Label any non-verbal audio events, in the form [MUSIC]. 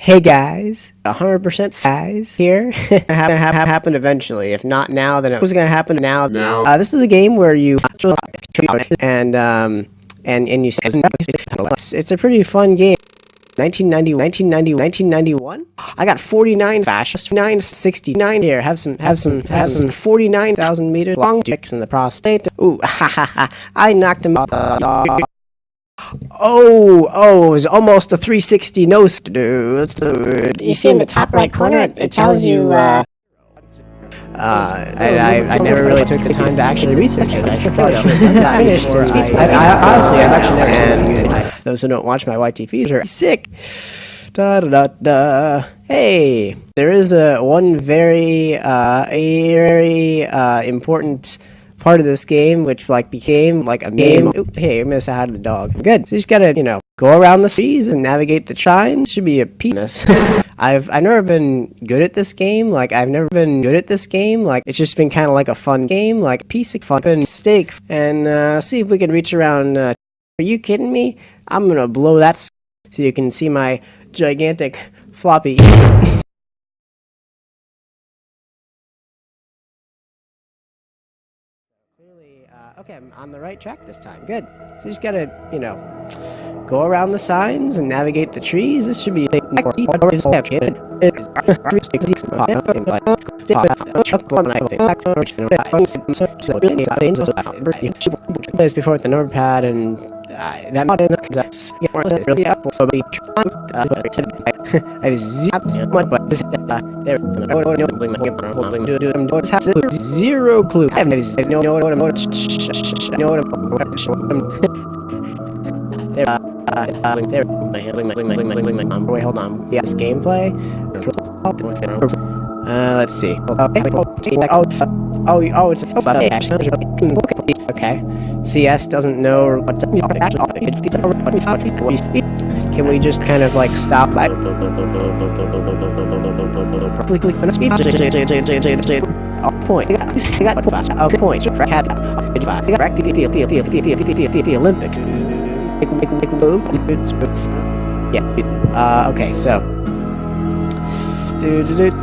Hey guys, 100% guys here. [LAUGHS] have, have happened eventually. If not now, then it was gonna happen now. Now. Uh, this is a game where you and um and and you it's, it's a pretty fun game. 1990, 1990, 1991. I got 49 fast, 969 here. Have some, have some, have some 49,000 meters long dicks in the prostate. Ooh, [LAUGHS] ha ha ha! I knocked him out. Oh, oh, it was almost a 360 nose, dude. dude. You see in the top right corner, it, it tells you, uh, Uh, I, I, I never really took the time to actually research it. I should tell you. I finished. [LAUGHS] I, I, honestly, I've actually never seen it. Those who don't watch my YTPs are sick. Da da da da. Hey, there is a one very, uh, a very uh, important part of this game, which like became like a game. Oop, hey, I missed out of the dog. Good. So you just gotta, you know, go around the seas and navigate the trines. Should be a penis. [LAUGHS] I've I've never been good at this game. Like I've never been good at this game. Like it's just been kind of like a fun game, like a piece of fun steak. And uh, see if we can reach around. Uh, are you kidding me? I'm gonna blow that so you can see my gigantic floppy. [LAUGHS] Clearly, uh, okay, I'm on the right track this time. Good. So you just gotta, you know, go around the signs and navigate the trees. This should be. Before with the notepad and uh, that mod really apple Zero clue. I have no know No, no, no, no. what I'm there. Uh, there. My handling, my handling, my handling, my handling. Wait, hold on. Yes, gameplay. Uh, let's see. Oh, oh, it's okay. Okay, CS doesn't know what's up. Can we just kind of like stop? Point. I point. The Olympics. Yeah. Uh, okay, so.